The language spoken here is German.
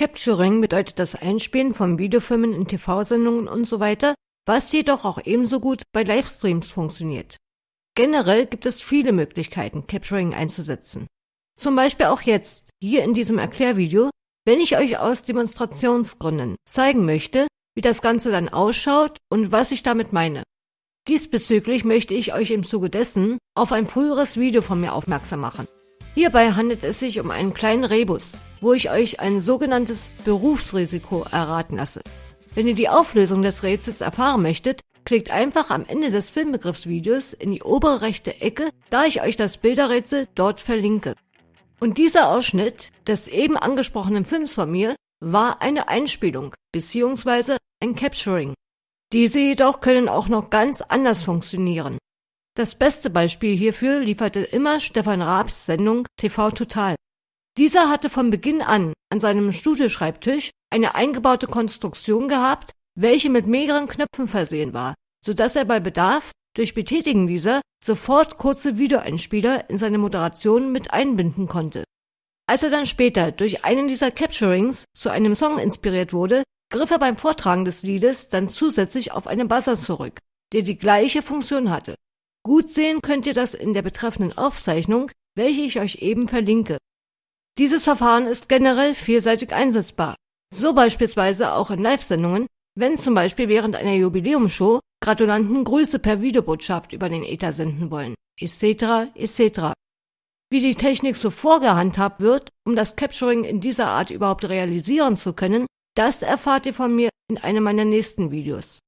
Capturing bedeutet das Einspielen von Videofilmen in TV-Sendungen und so weiter, was jedoch auch ebenso gut bei Livestreams funktioniert. Generell gibt es viele Möglichkeiten, Capturing einzusetzen. Zum Beispiel auch jetzt, hier in diesem Erklärvideo, wenn ich euch aus Demonstrationsgründen zeigen möchte, wie das Ganze dann ausschaut und was ich damit meine. Diesbezüglich möchte ich euch im Zuge dessen auf ein früheres Video von mir aufmerksam machen. Hierbei handelt es sich um einen kleinen Rebus, wo ich euch ein sogenanntes Berufsrisiko erraten lasse. Wenn ihr die Auflösung des Rätsels erfahren möchtet, klickt einfach am Ende des Filmbegriffsvideos in die obere rechte Ecke, da ich euch das Bilderrätsel dort verlinke. Und dieser Ausschnitt des eben angesprochenen Films von mir war eine Einspielung bzw. ein Capturing. Diese jedoch können auch noch ganz anders funktionieren. Das beste Beispiel hierfür lieferte immer Stefan Raabs Sendung TV Total. Dieser hatte von Beginn an an seinem Studioschreibtisch eine eingebaute Konstruktion gehabt, welche mit mehreren Knöpfen versehen war, so dass er bei Bedarf durch Betätigen dieser sofort kurze Videoeinspieler in seine Moderation mit einbinden konnte. Als er dann später durch einen dieser Capturings zu einem Song inspiriert wurde, griff er beim Vortragen des Liedes dann zusätzlich auf einen Buzzer zurück, der die gleiche Funktion hatte. Gut sehen könnt ihr das in der betreffenden Aufzeichnung, welche ich euch eben verlinke. Dieses Verfahren ist generell vielseitig einsetzbar. So beispielsweise auch in Live-Sendungen, wenn zum Beispiel während einer Jubiläumsshow Gratulanten Grüße per Videobotschaft über den Ether senden wollen, etc. etc. Wie die Technik so vorgehandhabt wird, um das Capturing in dieser Art überhaupt realisieren zu können, das erfahrt ihr von mir in einem meiner nächsten Videos.